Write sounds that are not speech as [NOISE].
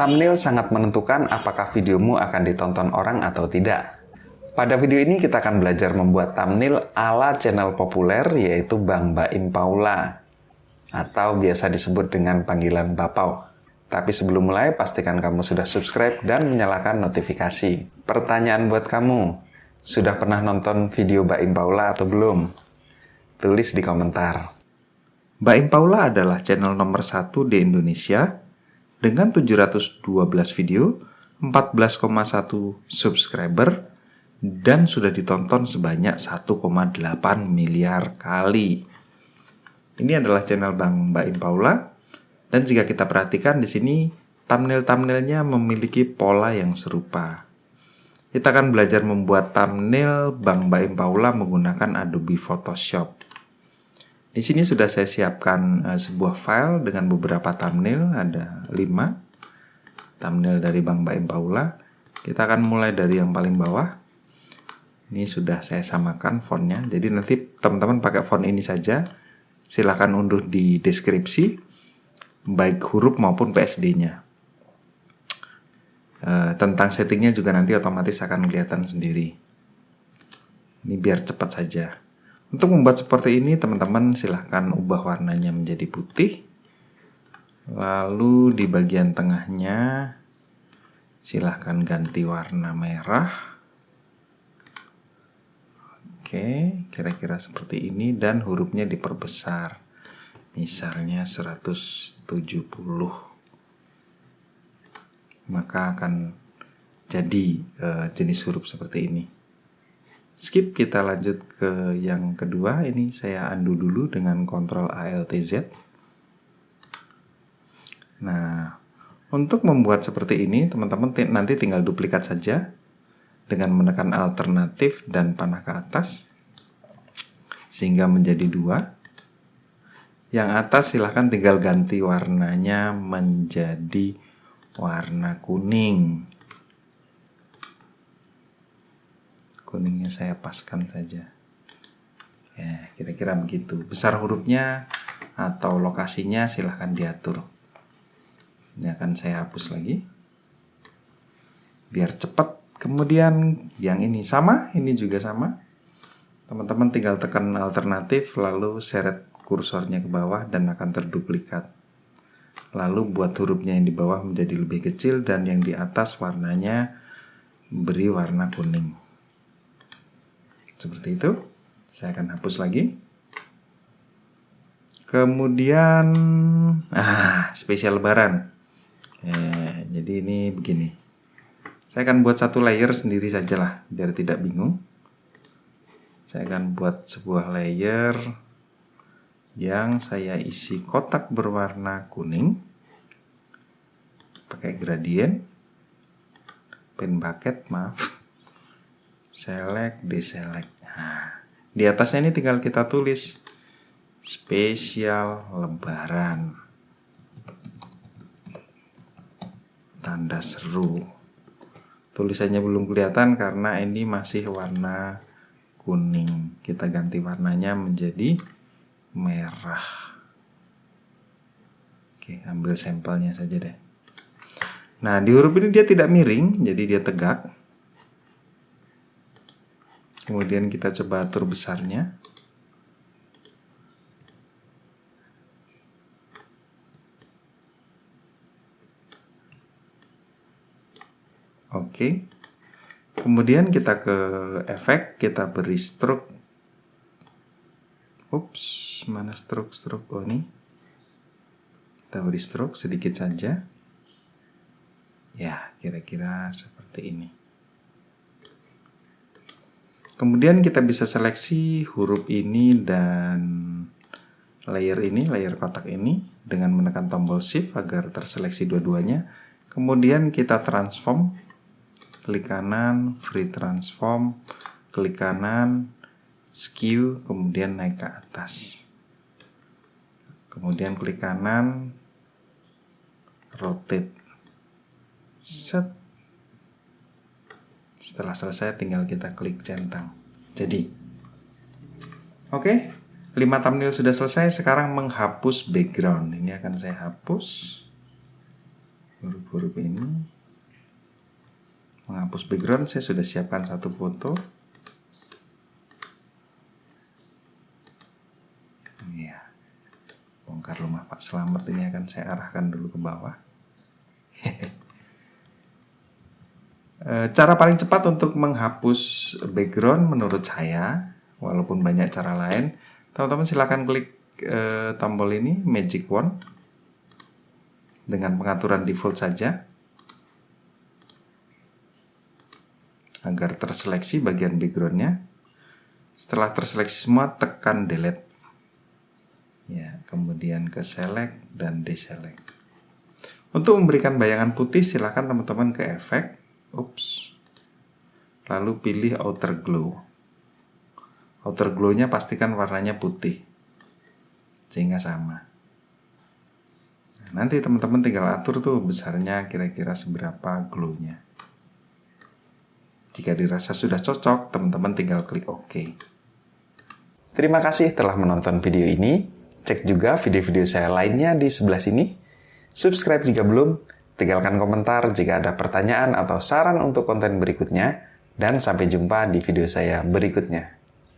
Thumbnail sangat menentukan apakah videomu akan ditonton orang atau tidak. Pada video ini kita akan belajar membuat thumbnail ala channel populer yaitu Bang Baim Paula atau biasa disebut dengan panggilan Bapau. Tapi sebelum mulai, pastikan kamu sudah subscribe dan menyalakan notifikasi. Pertanyaan buat kamu, sudah pernah nonton video Baim Paula atau belum? Tulis di komentar. Baim Paula adalah channel nomor satu di Indonesia dengan 712 video, 14,1 subscriber, dan sudah ditonton sebanyak 1,8 miliar kali. Ini adalah channel Bang Mbak Im Paula. Dan jika kita perhatikan di sini, thumbnail-thumbnailnya memiliki pola yang serupa. Kita akan belajar membuat thumbnail Bang Mbak Im Paula menggunakan Adobe Photoshop. Di sini sudah saya siapkan uh, sebuah file dengan beberapa thumbnail, ada 5 thumbnail dari Bang Baim Paula. Kita akan mulai dari yang paling bawah. Ini sudah saya samakan fontnya, jadi nanti teman-teman pakai font ini saja. Silahkan unduh di deskripsi, baik huruf maupun PSD-nya. Uh, tentang settingnya juga nanti otomatis akan kelihatan sendiri. Ini biar cepat saja. Untuk membuat seperti ini, teman-teman silahkan ubah warnanya menjadi putih. Lalu di bagian tengahnya, silahkan ganti warna merah. Oke, kira-kira seperti ini dan hurufnya diperbesar. Misalnya 170. Maka akan jadi uh, jenis huruf seperti ini skip kita lanjut ke yang kedua. Ini saya undo dulu dengan Ctrl ALT Z. Nah untuk membuat seperti ini teman-teman nanti tinggal duplikat saja dengan menekan alternatif dan panah ke atas sehingga menjadi dua. Yang atas silahkan tinggal ganti warnanya menjadi warna kuning kuningnya saya paskan saja. Ya kira-kira begitu. Besar hurufnya atau lokasinya silahkan diatur. Ini akan saya hapus lagi. Biar cepat. Kemudian yang ini sama ini juga sama. Teman-teman tinggal tekan alternatif lalu seret kursornya ke bawah dan akan terduplikat. Lalu buat hurufnya yang di bawah menjadi lebih kecil dan yang di atas warnanya beri warna kuning seperti itu. Saya akan hapus lagi. Kemudian, ah, spesial lebaran. Eh, jadi ini begini. Saya akan buat satu layer sendiri saja lah, biar tidak bingung. Saya akan buat sebuah layer yang saya isi kotak berwarna kuning. Pakai gradient. Pen bucket, maaf select deselect. Nah di atasnya ini tinggal kita tulis. Spesial lebaran. Tanda seru. Tulisannya belum kelihatan karena ini masih warna kuning. Kita ganti warnanya menjadi merah. Oke ambil sampelnya saja deh. Nah di huruf ini dia tidak miring jadi dia tegak kemudian kita coba atur besarnya Oke. Kemudian kita ke efek, kita beri stroke. Ups, mana stroke stroke? Oh ini. Kita beri stroke sedikit saja. Ya, kira-kira seperti ini. Kemudian kita bisa seleksi huruf ini dan layer ini, layer kotak ini dengan menekan tombol shift agar terseleksi dua-duanya. Kemudian kita transform, klik kanan, free transform, klik kanan, skew, kemudian naik ke atas. Kemudian klik kanan, rotate. Set setelah selesai tinggal kita klik centang. Jadi, oke, okay, 5 thumbnail sudah selesai. Sekarang menghapus background. Ini akan saya hapus. huruf-huruf ini menghapus background saya sudah siapkan satu foto iya bongkar rumah Pak Selamat ini akan saya arahkan dulu ke bawah [LAUGHS] cara paling cepat untuk menghapus background menurut saya walaupun banyak cara lain teman-teman silahkan klik eh, tombol ini magic wand dengan pengaturan default saja agar terseleksi bagian backgroundnya. Setelah terseleksi semua tekan delete. Ya kemudian ke select dan deselect. Untuk memberikan bayangan putih silahkan teman-teman ke efek ups lalu pilih outer glow outer glow nya pastikan warnanya putih sehingga sama Nanti teman-teman tinggal atur tuh besarnya kira-kira seberapa glownya. Jika dirasa sudah cocok, teman-teman tinggal klik OK. Terima kasih telah menonton video ini. Cek juga video-video saya lainnya di sebelah sini. Subscribe jika belum. Tinggalkan komentar jika ada pertanyaan atau saran untuk konten berikutnya. Dan sampai jumpa di video saya berikutnya.